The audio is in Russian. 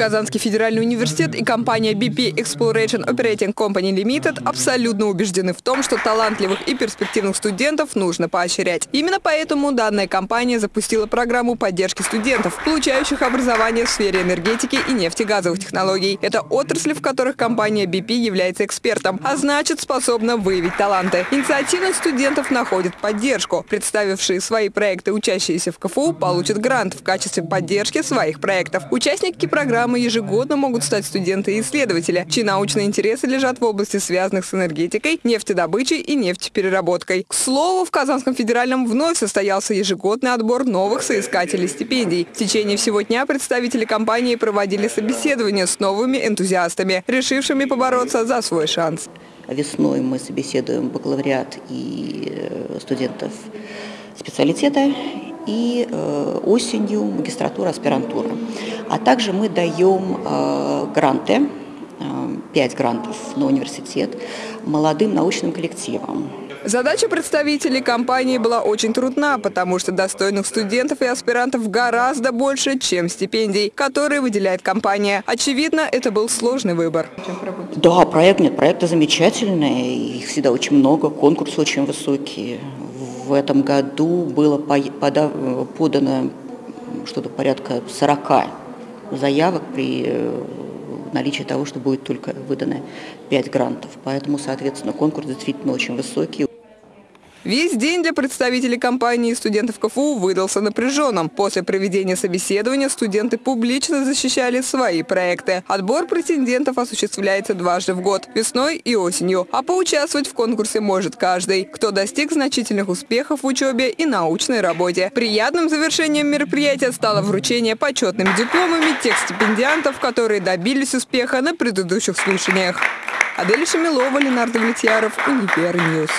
Казанский федеральный университет и компания BP Exploration Operating Company Limited абсолютно убеждены в том, что талантливых и перспективных студентов нужно поощрять. Именно поэтому данная компания запустила программу поддержки студентов, получающих образование в сфере энергетики и нефтегазовых технологий. Это отрасли, в которых компания BP является экспертом, а значит способна выявить таланты. Инициативных студентов находят поддержку. Представившие свои проекты учащиеся в КФУ получат грант в качестве поддержки своих проектов. Участники программы ежегодно могут стать студенты и исследователи, чьи научные интересы лежат в области, связанных с энергетикой, нефтедобычей и нефтепереработкой. К слову, в Казанском федеральном вновь состоялся ежегодный отбор новых соискателей стипендий. В течение всего дня представители компании проводили собеседования с новыми энтузиастами, решившими побороться за свой шанс. Весной мы собеседуем бакалавриат и э, студентов специалитета и э, осенью магистратура, аспирантура. А также мы даем э, гранты, э, 5 грантов на университет молодым научным коллективам. Задача представителей компании была очень трудна, потому что достойных студентов и аспирантов гораздо больше, чем стипендий, которые выделяет компания. Очевидно, это был сложный выбор. Да, проект нет, проекты замечательные, их всегда очень много, конкурсы очень высокие в этом году было подано что-то порядка 40 заявок при э, наличии того, что будет только выдано 5 грантов. Поэтому, соответственно, конкурс действительно очень высокий. Весь день для представителей компании и студентов КФУ выдался напряженным. После проведения собеседования студенты публично защищали свои проекты. Отбор претендентов осуществляется дважды в год – весной и осенью. А поучаствовать в конкурсе может каждый, кто достиг значительных успехов в учебе и научной работе. Приятным завершением мероприятия стало вручение почетными дипломами тех стипендиантов, которые добились успеха на предыдущих слушаниях. Адель Шамилова, Ленардо Влетьяров, Универньюз.